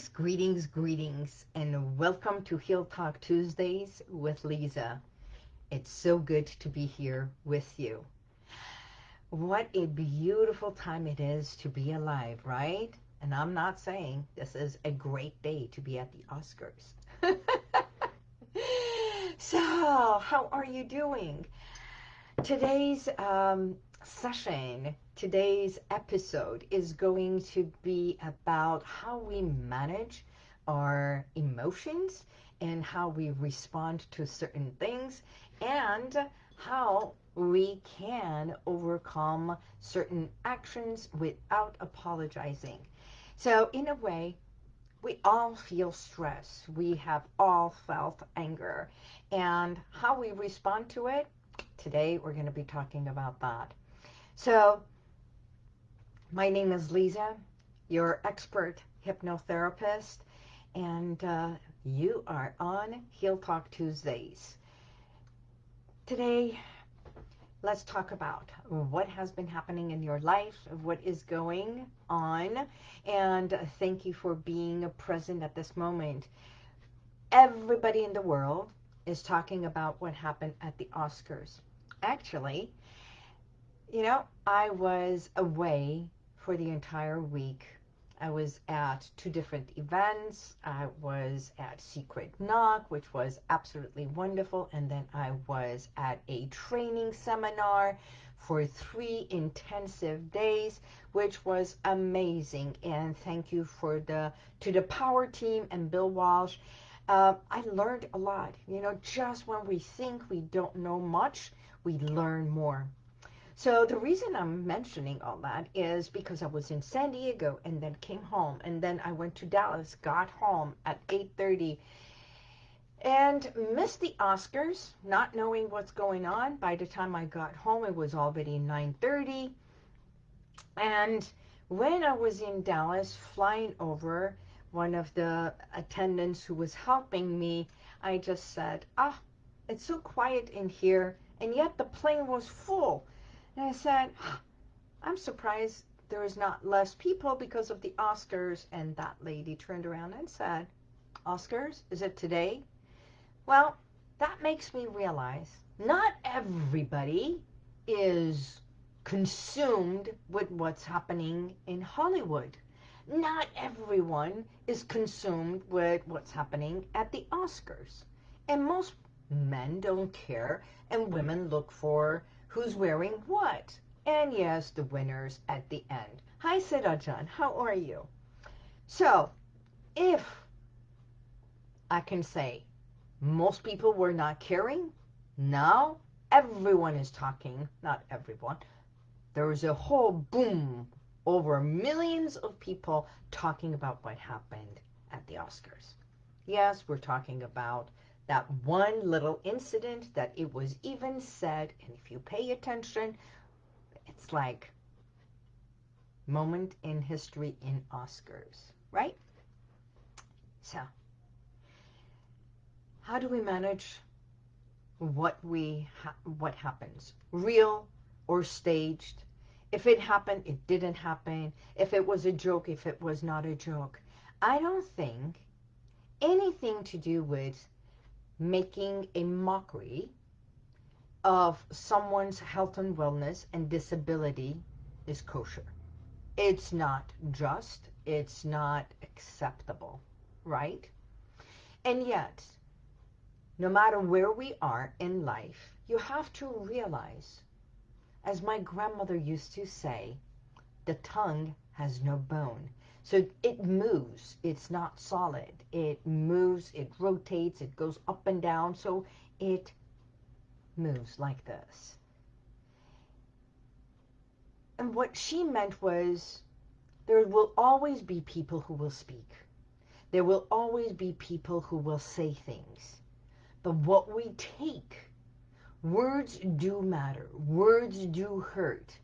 Greetings, greetings, greetings, and welcome to Heal Talk Tuesdays with Lisa. It's so good to be here with you. What a beautiful time it is to be alive, right? And I'm not saying this is a great day to be at the Oscars. so, how are you doing? Today's um, session, today's episode is going to be about how we manage our emotions and how we respond to certain things and how we can overcome certain actions without apologizing. So in a way, we all feel stress. We have all felt anger. And how we respond to it, today we're going to be talking about that. So my name is Lisa, your expert hypnotherapist, and uh, you are on Heal Talk Tuesdays. Today, let's talk about what has been happening in your life, what is going on, and thank you for being present at this moment. Everybody in the world is talking about what happened at the Oscars. Actually, you know, I was away for the entire week. I was at two different events. I was at Secret Knock, which was absolutely wonderful. And then I was at a training seminar for three intensive days, which was amazing. And thank you for the to the power team and Bill Walsh. Uh, I learned a lot. You know, just when we think we don't know much, we learn more. So the reason I'm mentioning all that is because I was in San Diego and then came home and then I went to Dallas, got home at 8.30 and missed the Oscars, not knowing what's going on. By the time I got home, it was already 9.30. And when I was in Dallas flying over, one of the attendants who was helping me, I just said, ah, it's so quiet in here, and yet the plane was full. And I said, I'm surprised there is not less people because of the Oscars. And that lady turned around and said, Oscars, is it today? Well, that makes me realize not everybody is consumed with what's happening in Hollywood. Not everyone is consumed with what's happening at the Oscars. And most men don't care and women look for who's wearing what. And yes, the winners at the end. Hi, Sidajan. How are you? So, if I can say most people were not caring, now everyone is talking. Not everyone. There was a whole boom over millions of people talking about what happened at the Oscars. Yes, we're talking about that one little incident that it was even said, and if you pay attention, it's like moment in history in Oscars, right? So, how do we manage what we ha what happens, real or staged? If it happened, it didn't happen. If it was a joke, if it was not a joke. I don't think anything to do with making a mockery of someone's health and wellness and disability is kosher. It's not just, it's not acceptable, right? And yet, no matter where we are in life, you have to realize, as my grandmother used to say, the tongue has no bone. So it moves. It's not solid. It moves, it rotates, it goes up and down. So it moves like this. And what she meant was there will always be people who will speak. There will always be people who will say things. But what we take, words do matter. Words do hurt.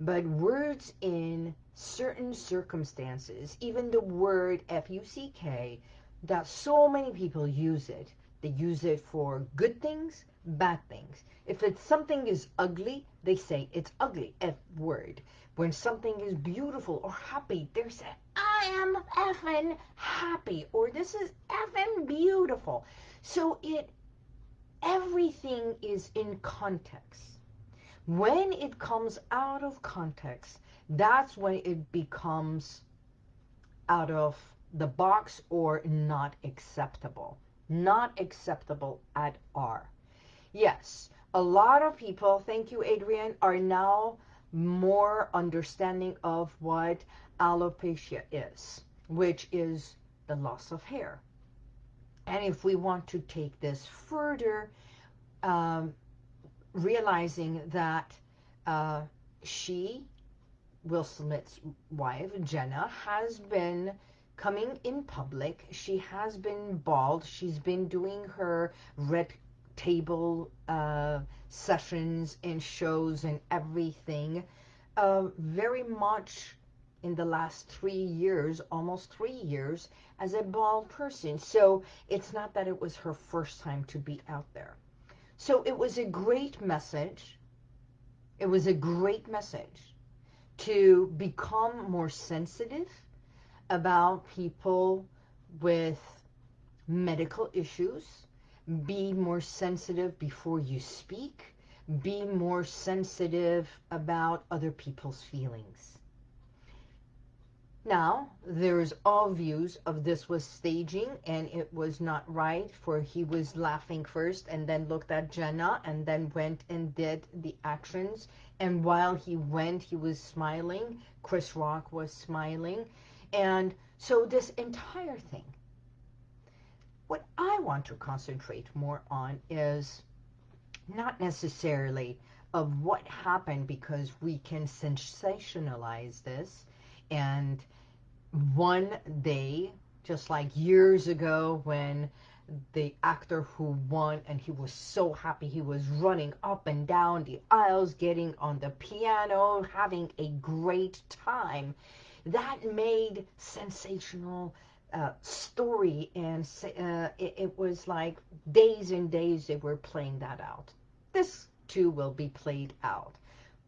But words in certain circumstances, even the word F-U-C-K, that so many people use it. They use it for good things, bad things. If it's something is ugly, they say it's ugly, F word. When something is beautiful or happy, they say, I am effing happy, or this is effing beautiful. So it, everything is in context. When it comes out of context, that's when it becomes out of the box or not acceptable. Not acceptable at all. Yes, a lot of people, thank you Adrian, are now more understanding of what alopecia is, which is the loss of hair. And if we want to take this further, um, realizing that uh, she, Will Smith's wife, Jada, has been coming in public. She has been bald. She's been doing her red table uh, sessions and shows and everything uh, very much in the last three years, almost three years, as a bald person. So it's not that it was her first time to be out there. So it was a great message. It was a great message to become more sensitive about people with medical issues, be more sensitive before you speak, be more sensitive about other people's feelings. Now, there's all views of this was staging and it was not right for he was laughing first and then looked at Jada and then went and did the actions. And while he went, he was smiling. Chris Rock was smiling. And so this entire thing, what I want to concentrate more on is not necessarily of what happened because we can sensationalize this and one day, just like years ago when the actor who won and he was so happy. He was running up and down the aisles getting on the piano having a great time. That made sensational uh, story and uh, it, it was like days and days they were playing that out. This too will be played out.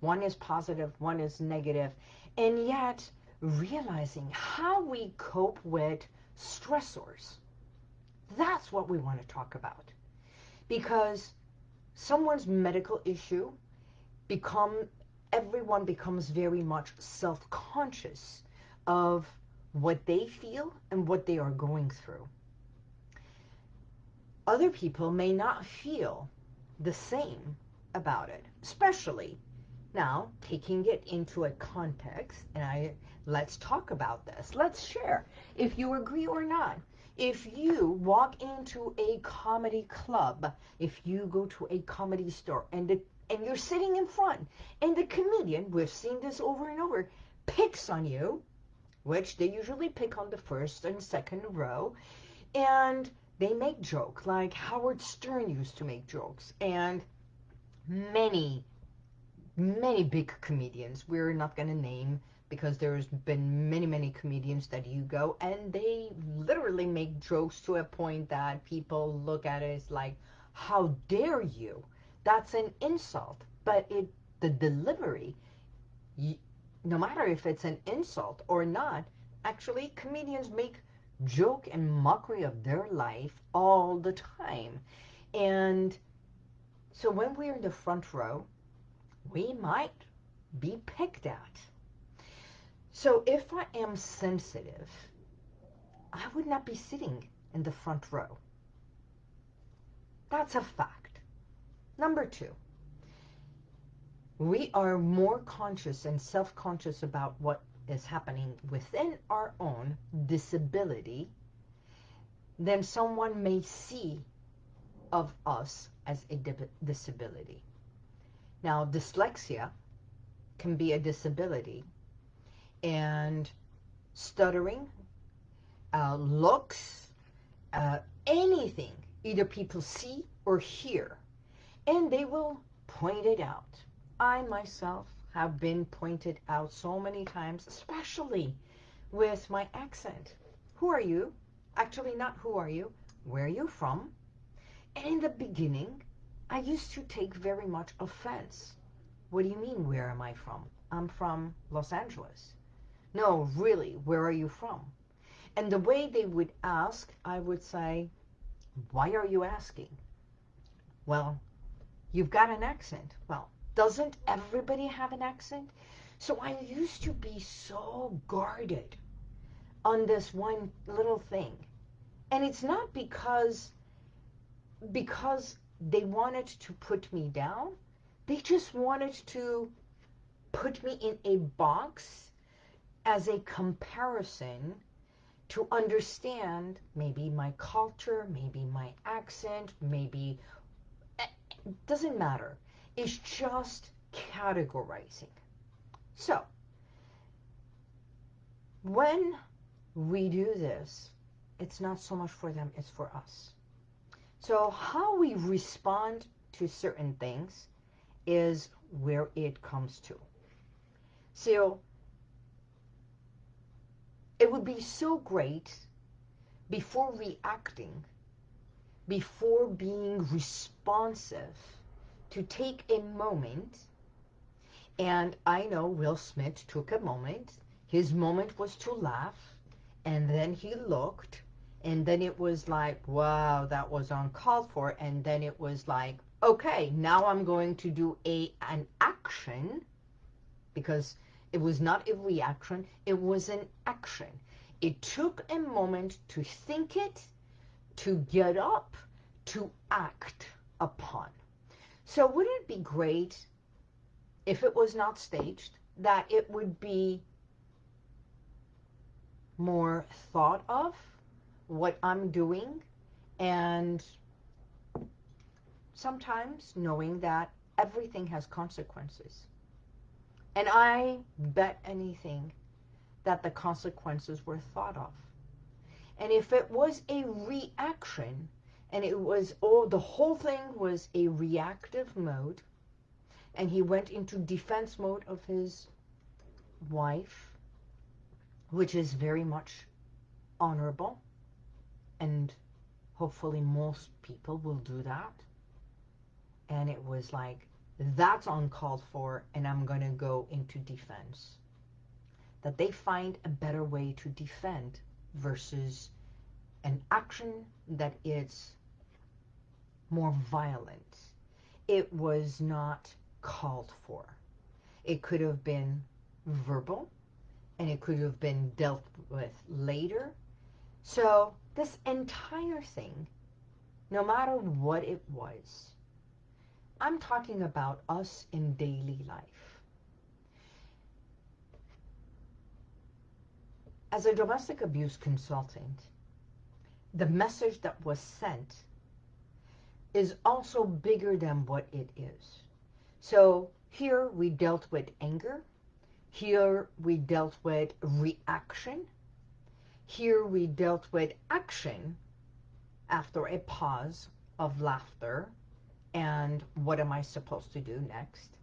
One is positive one is negative. And yet realizing how we cope with stressors. That's what we want to talk about. Because someone's medical issue become everyone becomes very much self-conscious of what they feel and what they are going through. Other people may not feel the same about it, especially now taking it into a context and I Let's talk about this. Let's share if you agree or not. If you walk into a comedy club, if you go to a comedy store and the, and you're sitting in front and the comedian, we've seen this over and over, picks on you, which they usually pick on the first and second row, and they make jokes like Howard Stern used to make jokes and many, many big comedians, we're not going to name because there's been many, many comedians that you go and they literally make jokes to a point that people look at it as like, how dare you? That's an insult. But it, the delivery, you, no matter if it's an insult or not, actually comedians make joke and mockery of their life all the time. And so when we're in the front row, we might be picked at so if I am sensitive, I would not be sitting in the front row. That's a fact. Number two, we are more conscious and self-conscious about what is happening within our own disability than someone may see of us as a disability. Now, dyslexia can be a disability and stuttering, uh, looks, uh, anything either people see or hear, and they will point it out. I myself have been pointed out so many times, especially with my accent. Who are you? Actually, not who are you. Where are you from? And in the beginning, I I used to take very much offense. What do you mean, where am I from? I'm from Los Angeles. No, really, where are you from? And the way they would ask, I would say, why are you asking? Well, you've got an accent. Well, doesn't everybody have an accent? So I used to be so guarded on this one little thing. And it's not because because they wanted to put me down. They just wanted to put me in a box as a comparison to understand maybe my culture, maybe my accent, maybe it eh, doesn't matter. It's just categorizing. So, when we do this, it's not so much for them, it's for us. So how we respond to certain things is where it comes to. So it would be so great before reacting, before being responsive, to take a moment. And I know Will Smith took a moment. His moment was to laugh. And then he looked. And then it was like, wow, that was uncalled for. And then it was like, okay, now I'm going to do a an action because it was not a reaction, it was an action. It took a moment to think it, to get up, to act upon. So wouldn't it be great if it was not staged, that it would be more thought of what I'm doing and sometimes knowing that everything has consequences. And I bet anything that the consequences were thought of. And if it was a reaction, and it was, oh, the whole thing was a reactive mode, and he went into defense mode of his wife, which is very much honorable, and hopefully most people will do that. And it was like, that's uncalled for and I'm going to go into defense. That they find a better way to defend versus an action that is more violent. It was not called for. It could have been verbal and it could have been dealt with later. So this entire thing, no matter what it was, I'm talking about us in daily life. As a domestic abuse consultant, the message that was sent is also bigger than what it is. So here we dealt with anger. Here we dealt with reaction. Here we dealt with action after a pause of laughter and what am I supposed to do next?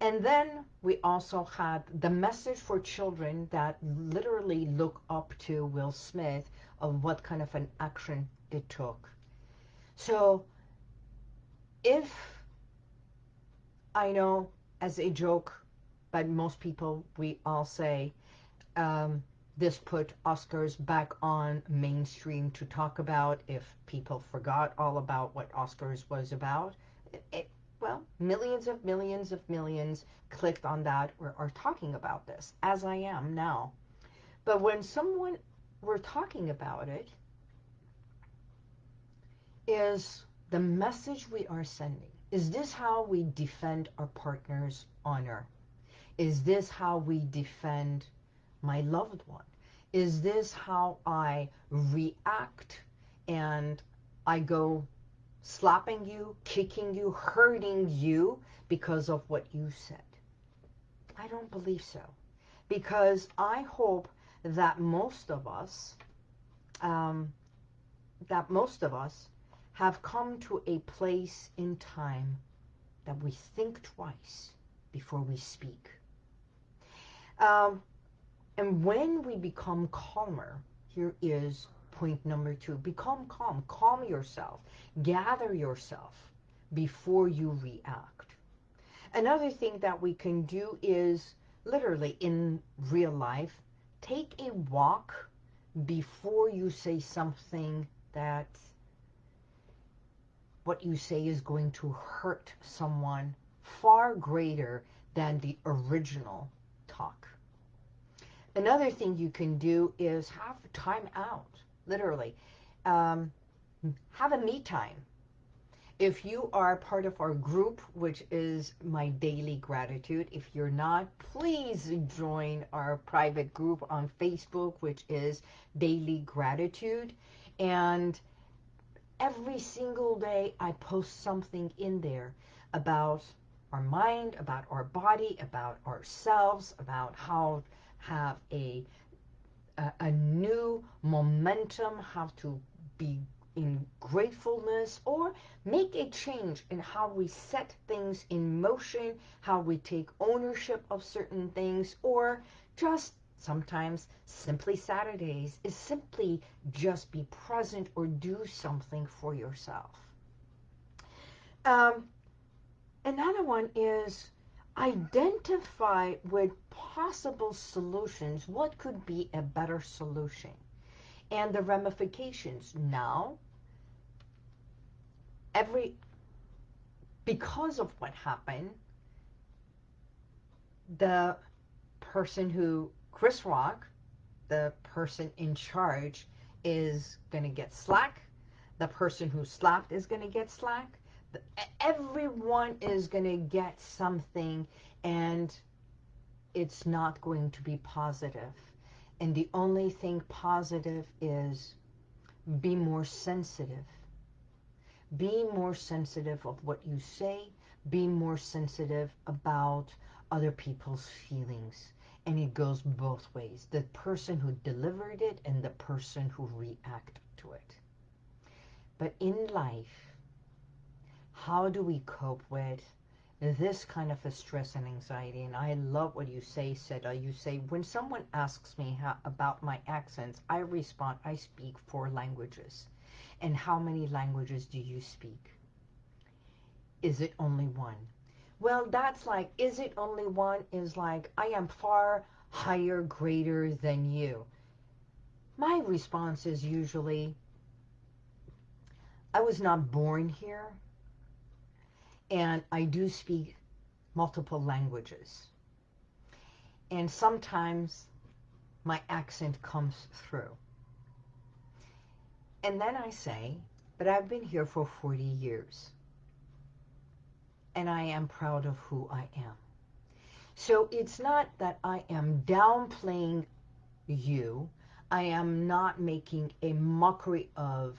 And then we also had the message for children that literally look up to Will Smith of what kind of an action it took. So if I know as a joke, but most people, we all say, um, this put Oscars back on mainstream to talk about if people forgot all about what Oscars was about it, well, millions of millions of millions clicked on that or are talking about this, as I am now. But when someone we're talking about it, is the message we are sending. Is this how we defend our partner's honor? Is this how we defend my loved one? Is this how I react and I go slapping you, kicking you, hurting you because of what you said. I don't believe so. Because I hope that most of us, um, that most of us have come to a place in time that we think twice before we speak. Um, and when we become calmer, here is point number two. Become calm. Calm yourself. Gather yourself. before you react. Another thing that we can do is literally in real life, take a walk before you say something that what you say is going to hurt someone far greater than the original talk. Another thing you can do is have time out, literally. Um, have a me time. If you are part of our group, which is my daily gratitude, if you're not, please join our private group on Facebook, which is Daily Gratitude. And every single day I post something in there about our mind, about our body, about ourselves, about how have a, a, a new momentum, how to be in gratefulness or make a change in how we set things in motion, how we take ownership of certain things, or just sometimes simply Saturdays is simply just be present or do something for yourself. Um, another one is identify with possible solutions. What could be a better solution? And the ramifications. Now, every, because of what happened, the person who, Chris Rock, the person in charge, is going to get slack. The person who slapped is going to get slack everyone is going to get something and it's not going to be positive. And the only thing positive is be more sensitive. Be more sensitive of what you say. Be more sensitive about other people's feelings. And it goes both ways. The person who delivered it and the person who reacted to it. But in life, how do we cope with this kind of a stress and anxiety? And I love what you say, Seda. You say, when someone asks me how, about my accents, I respond, I speak four languages. And how many languages do you speak? Is it only one? Well, that's like, is it only one? Is like, I am far higher, greater than you. My response is usually, I was not born here and I do speak multiple languages. And sometimes my accent comes through. And then I say, but I've been here for 40 years. And I am proud of who I am. So it's not that I am downplaying you. I am not making a mockery of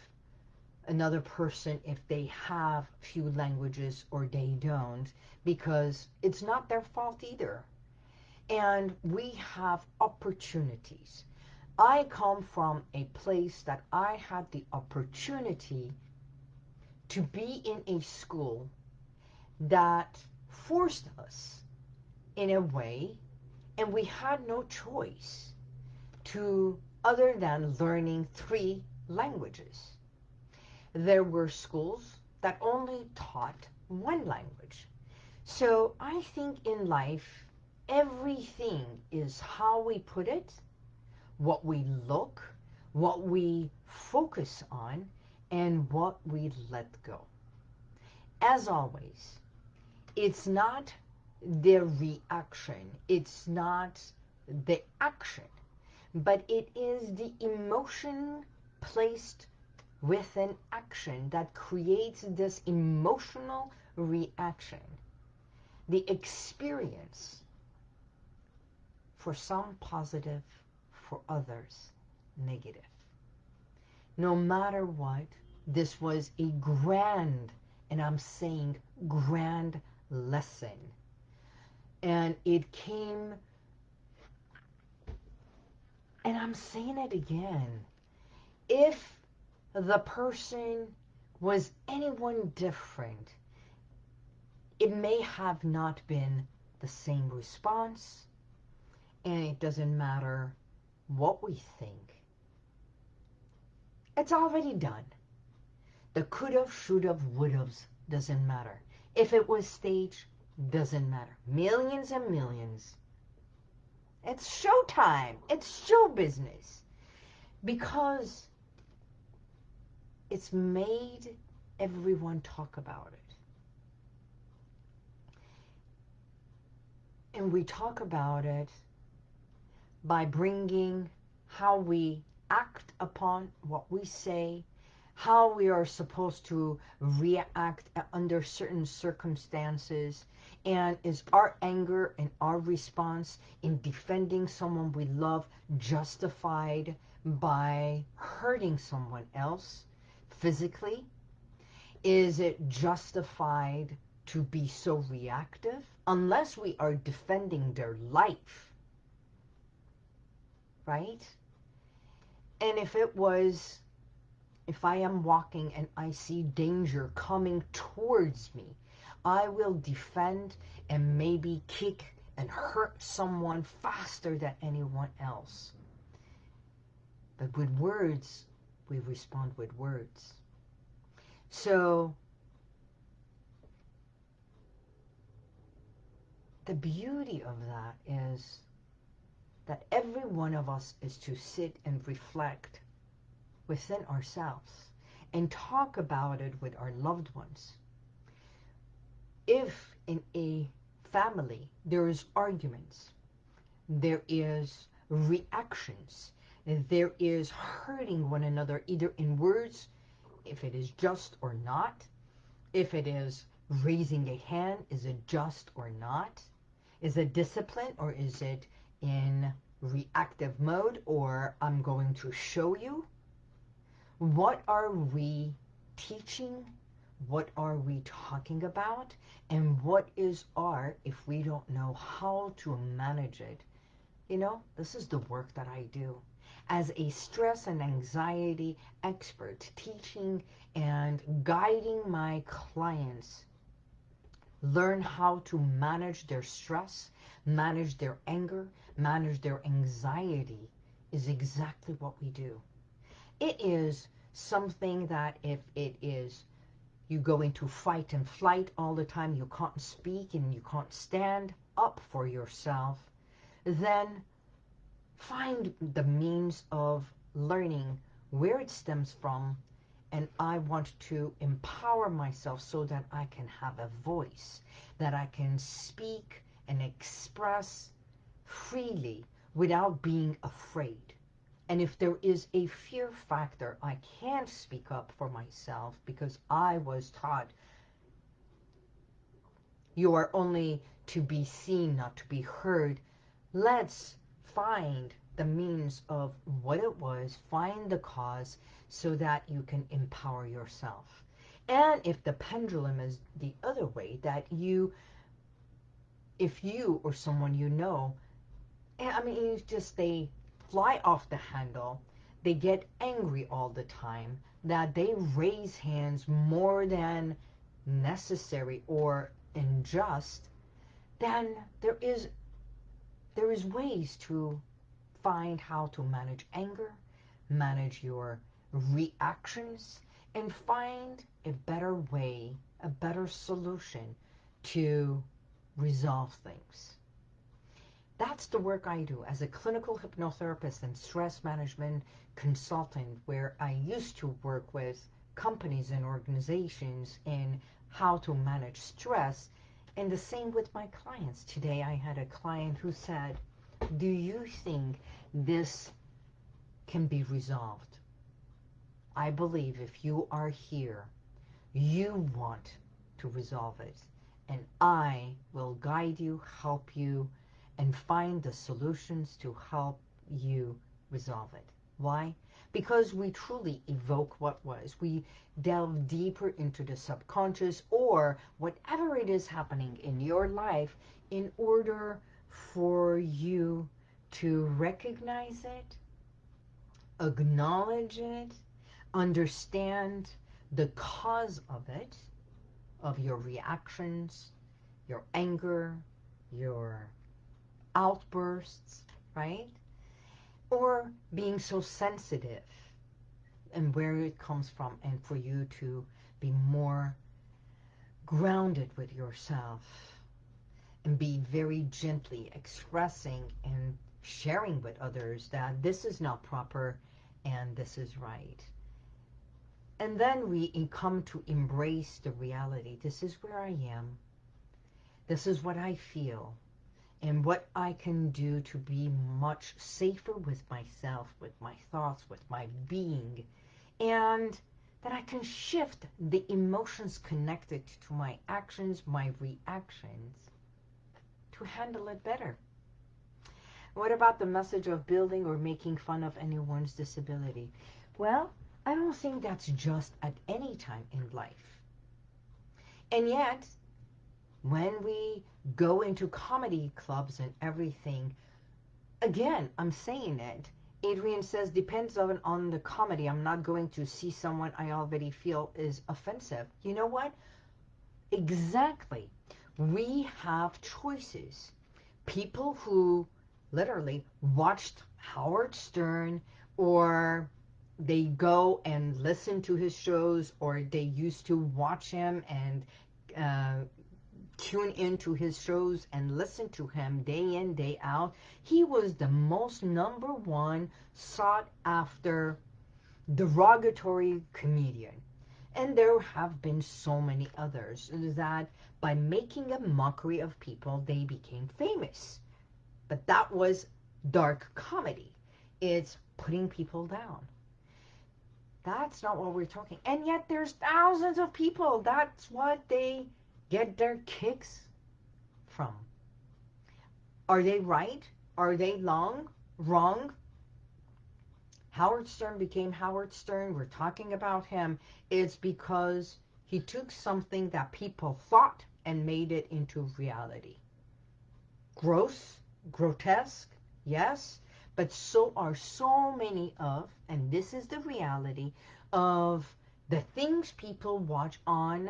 another person if they have few languages or they don't because it's not their fault either. And we have opportunities. I come from a place that I had the opportunity to be in a school that forced us in a way and we had no choice to other than learning three languages there were schools that only taught one language. So I think in life, everything is how we put it, what we look, what we focus on, and what we let go. As always, it's not the reaction, it's not the action, but it is the emotion placed with an action that creates this emotional reaction. The experience, for some positive, for others negative. No matter what, this was a grand, and I'm saying grand lesson. And it came, and I'm saying it again, if the person was anyone different, it may have not been the same response, and it doesn't matter what we think. It's already done. The could've, should've, would've's doesn't matter. If it was staged, doesn't matter. Millions and millions. It's showtime. It's show business. Because it's made everyone talk about it. And we talk about it by bringing how we act upon what we say, how we are supposed to react under certain circumstances, and is our anger and our response in defending someone we love justified by hurting someone else physically? Is it justified to be so reactive? Unless we are defending their life, right? And if it was, if I am walking and I see danger coming towards me, I will defend and maybe kick and hurt someone faster than anyone else. But with words, we respond with words. So, the beauty of that is that every one of us is to sit and reflect within ourselves and talk about it with our loved ones. If in a family there is arguments, there is reactions, there is hurting one another either in words, if it is just or not, if it is raising a hand, is it just or not? Is it discipline or is it in reactive mode or I'm going to show you. What are we teaching? What are we talking about? And what is our, if we don't know how to manage it? You know, this is the work that I do. As a stress and anxiety expert, teaching and guiding my clients learn how to manage their stress, manage their anger, manage their anxiety is exactly what we do. It is something that if it is you go into fight and flight all the time, you can't speak and you can't stand up for yourself, then find the means of learning where it stems from and I want to empower myself so that I can have a voice, that I can speak and express freely without being afraid. And if there is a fear factor, I can't speak up for myself because I was taught you are only to be seen, not to be heard. Let's find the means of what it was, find the cause so that you can empower yourself. And if the pendulum is the other way, that you, if you or someone you know, eh, I mean, it's just they fly off the handle, they get angry all the time, that they raise hands more than necessary or unjust, then there is there is ways to find how to manage anger, manage your reactions, and find a better way, a better solution to resolve things. That's the work I do as a clinical hypnotherapist and stress management consultant where I used to work with companies and organizations in how to manage stress and the same with my clients. Today I had a client who said, do you think this can be resolved? I believe if you are here, you want to resolve it. And I will guide you, help you, and find the solutions to help you resolve it. Why? Because we truly evoke what was. We delve deeper into the subconscious or whatever it is happening in your life in order for you to recognize it, acknowledge it, understand the cause of it, of your reactions, your anger, your outbursts, right? Being so sensitive and where it comes from and for you to be more grounded with yourself and be very gently expressing and sharing with others that this is not proper and this is right. And then we come to embrace the reality. This is where I am. This is what I feel and what I can do to be much safer with myself, with my thoughts, with my being, and that I can shift the emotions connected to my actions, my reactions, to handle it better. What about the message of building or making fun of anyone's disability? Well, I don't think that's just at any time in life. And yet, when we go into comedy clubs and everything, again, I'm saying it. Adrian says, depends on, on the comedy. I'm not going to see someone I already feel is offensive. You know what? Exactly. We have choices. People who literally watched Howard Stern or they go and listen to his shows or they used to watch him and uh, tune into his shows and listen to him day in, day out. He was the most number one sought after derogatory comedian. And there have been so many others that by making a mockery of people, they became famous. But that was dark comedy. It's putting people down. That's not what we're talking. And yet there's thousands of people. That's what they get their kicks from. Are they right? Are they long? Wrong? Howard Stern became Howard Stern. We're talking about him. It's because he took something that people thought and made it into reality. Gross, grotesque, yes, but so are so many of, and this is the reality, of the things people watch on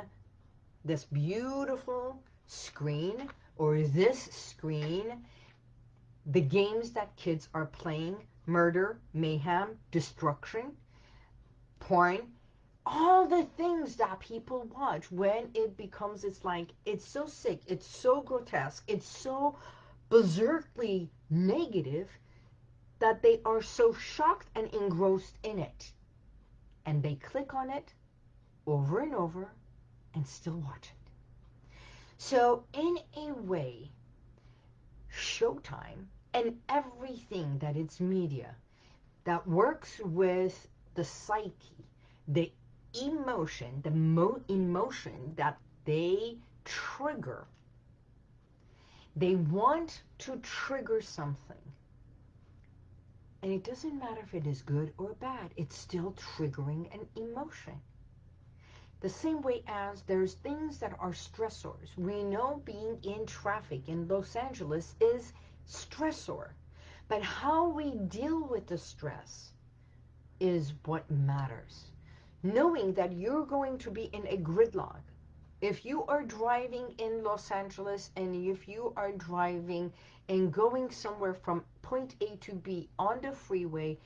this beautiful screen or this screen, the games that kids are playing, murder, mayhem, destruction, porn, all the things that people watch when it becomes, it's like, it's so sick, it's so grotesque, it's so berserkly negative that they are so shocked and engrossed in it. And they click on it over and over and still watch it. So in a way, Showtime and everything that it's media that works with the psyche, the emotion, the mo emotion that they trigger. They want to trigger something. And it doesn't matter if it is good or bad. It's still triggering an emotion. The same way as there's things that are stressors. We know being in traffic in Los Angeles is stressor. But how we deal with the stress is what matters. Knowing that you're going to be in a gridlock. If you are driving in Los Angeles and if you are driving and going somewhere from point A to B on the freeway,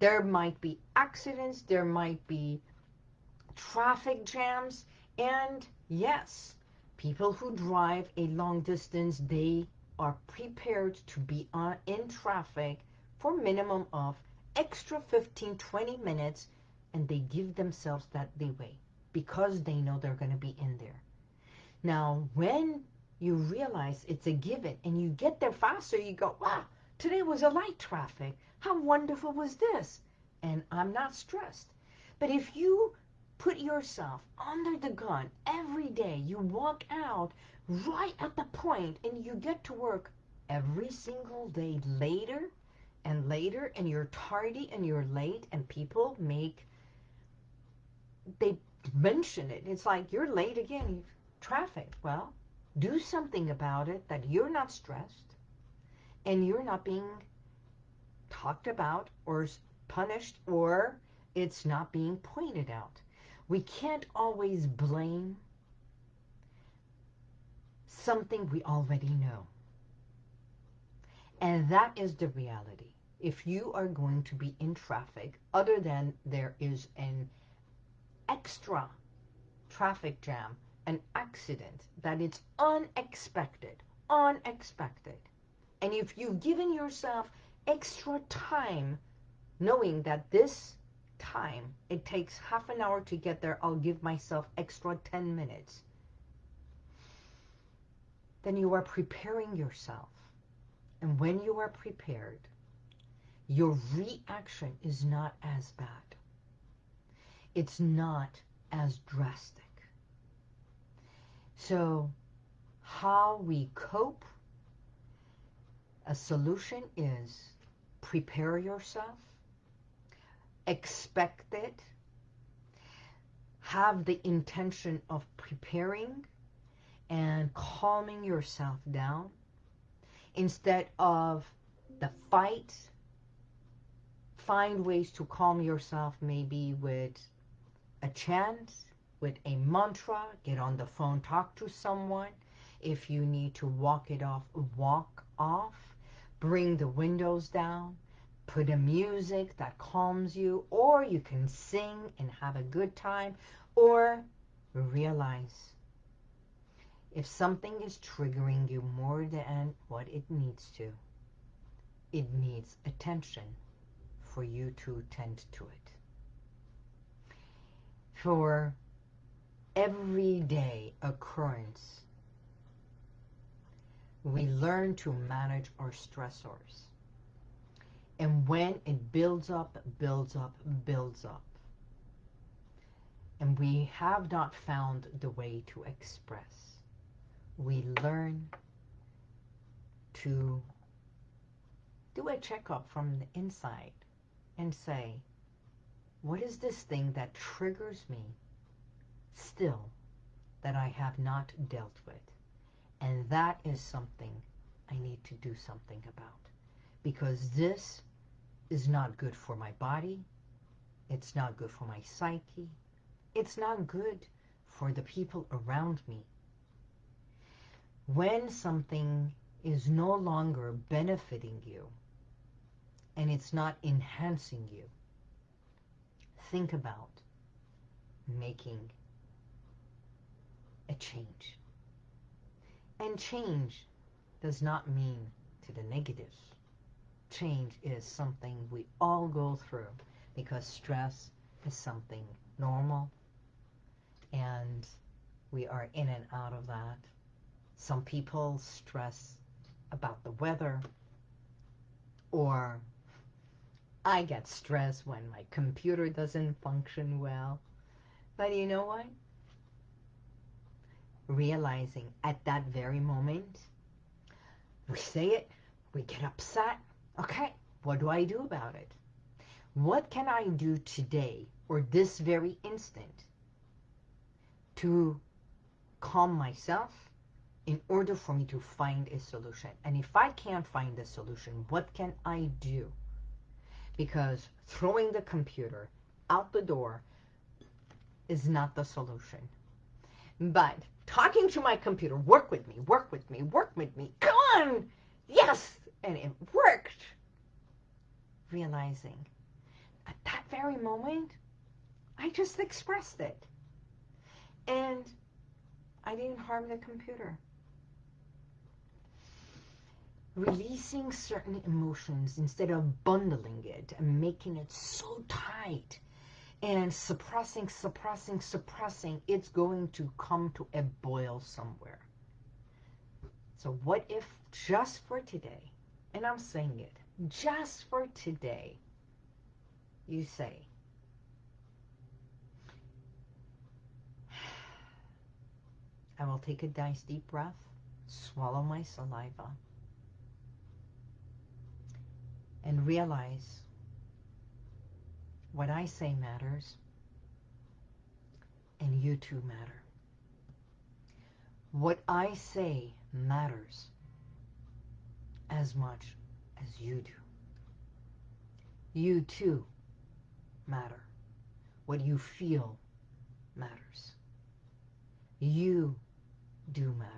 there might be accidents, there might be traffic jams, and yes, people who drive a long distance, they are prepared to be on, in traffic for minimum of extra 15, 20 minutes, and they give themselves that leeway because they know they're going to be in there. Now, when you realize it's a given and you get there faster, you go, wow, today was a light traffic. How wonderful was this? And I'm not stressed. But if you put yourself under the gun every day. You walk out right at the point and you get to work every single day later and later and you're tardy and you're late and people make, they mention it. It's like, you're late again, traffic. Well, do something about it that you're not stressed and you're not being talked about or punished or it's not being pointed out. We can't always blame something we already know. And that is the reality. If you are going to be in traffic, other than there is an extra traffic jam an accident that it's unexpected, unexpected, and if you've given yourself extra time knowing that this time, it takes half an hour to get there, I'll give myself extra 10 minutes, then you are preparing yourself. And when you are prepared, your reaction is not as bad. It's not as drastic. So how we cope, a solution is prepare yourself, expect it, have the intention of preparing and calming yourself down instead of the fight. Find ways to calm yourself maybe with a chant with a mantra get on the phone talk to someone. If you need to walk it off walk off. Bring the windows down put a music that calms you, or you can sing and have a good time, or realize if something is triggering you more than what it needs to, it needs attention for you to tend to it. For everyday occurrence, we learn to manage our stressors. And when it builds up, builds up, builds up, and we have not found the way to express, we learn to do a checkup from the inside and say, what is this thing that triggers me still that I have not dealt with? And that is something I need to do something about. Because this is not good for my body. It's not good for my psyche. It's not good for the people around me. When something is no longer benefiting you and it's not enhancing you, think about making a change. And change does not mean to the negative change is something we all go through because stress is something normal and we are in and out of that. Some people stress about the weather or I get stressed when my computer doesn't function well. But you know what? Realizing at that very moment, we say it, we get upset, Okay, what do I do about it? What can I do today or this very instant to calm myself in order for me to find a solution? And if I can't find a solution, what can I do? Because throwing the computer out the door is not the solution. But talking to my computer, work with me, work with me, work with me, come on, yes, and it worked. Realizing at that very moment, I just expressed it. And I didn't harm the computer. Releasing certain emotions instead of bundling it and making it so tight and suppressing, suppressing, suppressing, it's going to come to a boil somewhere. So what if just for today, and I'm saying it, just for today, you say, I will take a nice deep breath, swallow my saliva, and realize what I say matters, and you too matter. What I say matters as much as you do. You too matter. What you feel matters. You do matter.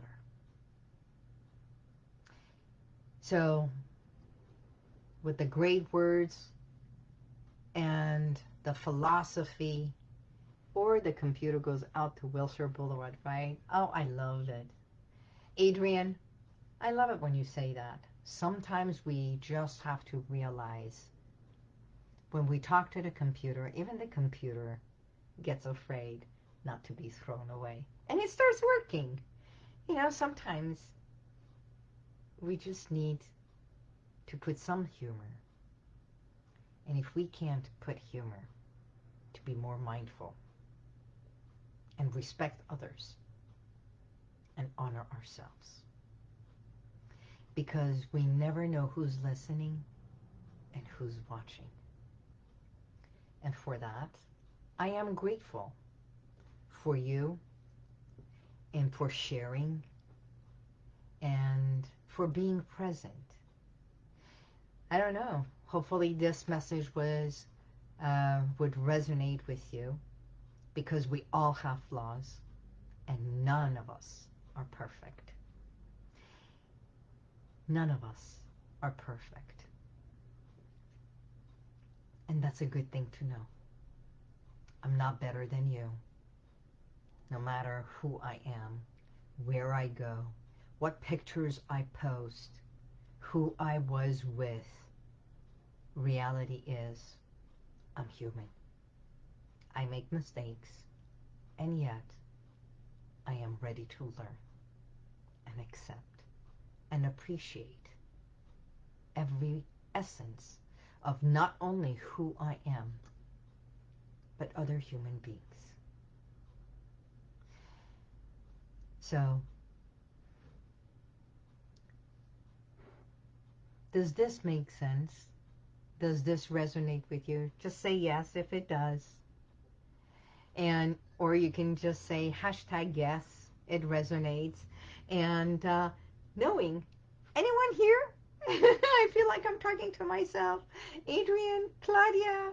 So, with the great words and the philosophy or the computer goes out to Wilshire Boulevard, right? Oh, I love it. Adrian, I love it when you say that. Sometimes we just have to realize when we talk to the computer, even the computer gets afraid not to be thrown away. And it starts working. You know, sometimes we just need to put some humor. And if we can't put humor, to be more mindful and respect others and honor ourselves. Because we never know who's listening and who's watching. And for that, I am grateful for you and for sharing and for being present. I don't know. Hopefully this message was uh, would resonate with you because we all have flaws and none of us are perfect. None of us are perfect. And that's a good thing to know. I'm not better than you. No matter who I am, where I go, what pictures I post, who I was with, reality is I'm human. I make mistakes, and yet I am ready to learn and accept and appreciate every essence of not only who I am, but other human beings. So, does this make sense? Does this resonate with you? Just say yes if it does. And, or you can just say hashtag yes, it resonates. And uh, knowing, anyone here? I feel like I'm talking to myself. Adrian, Claudia,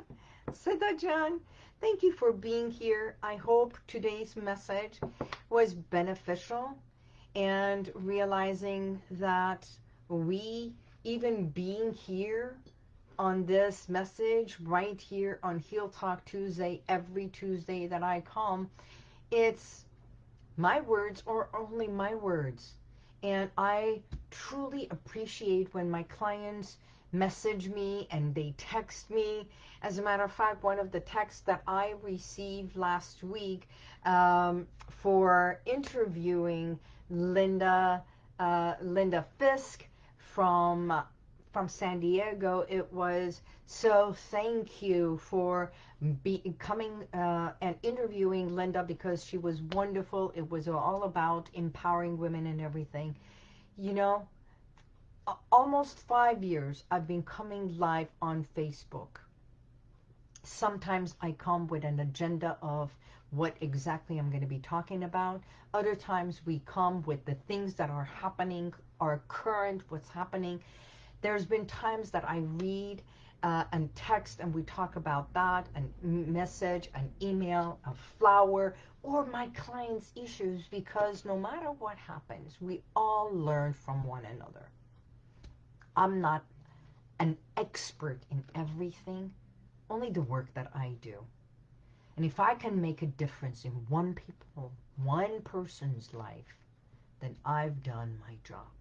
Siddha thank you for being here. I hope today's message was beneficial and realizing that we, even being here on this message right here on Heal Talk Tuesday, every Tuesday that I come, it's my words or only my words. And I truly appreciate when my clients message me and they text me. As a matter of fact, one of the texts that I received last week um, for interviewing Linda, uh, Linda Fisk from from San Diego, it was so thank you for be, coming uh, and interviewing Linda because she was wonderful. It was all about empowering women and everything. You know, almost five years I've been coming live on Facebook. Sometimes I come with an agenda of what exactly I'm going to be talking about. Other times we come with the things that are happening, are current, what's happening. There's been times that I read uh, and text and we talk about that, and message, an email, a flower, or my client's issues because no matter what happens, we all learn from one another. I'm not an expert in everything, only the work that I do. And if I can make a difference in one people, one person's life, then I've done my job.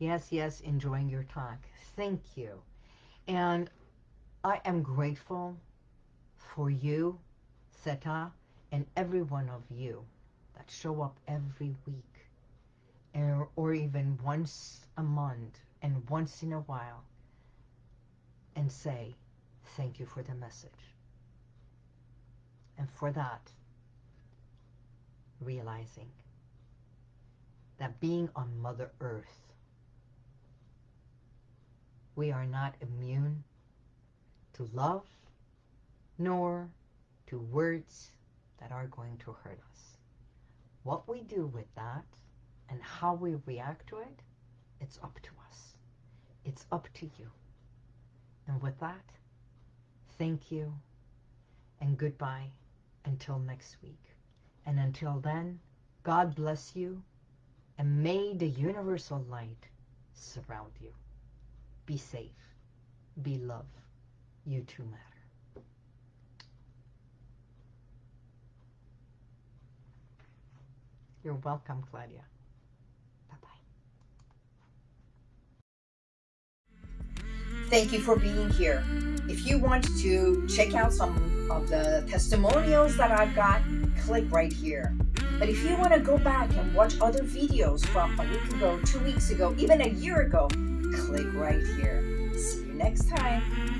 Yes, yes, enjoying your talk. Thank you. And I am grateful for you, Seta, and every one of you that show up every week or, or even once a month and once in a while and say thank you for the message. And for that, realizing that being on Mother Earth, we are not immune to love nor to words that are going to hurt us. What we do with that and how we react to it, it's up to us. It's up to you. And with that, thank you and goodbye until next week. And until then, God bless you and may the universal light surround you. Be safe. Be love. You too matter. You're welcome, Claudia. Bye-bye. Thank you for being here. If you want to check out some of the testimonials that I've got, click right here. But if you want to go back and watch other videos from a week ago, two weeks ago, even a year ago, click right here. See you next time.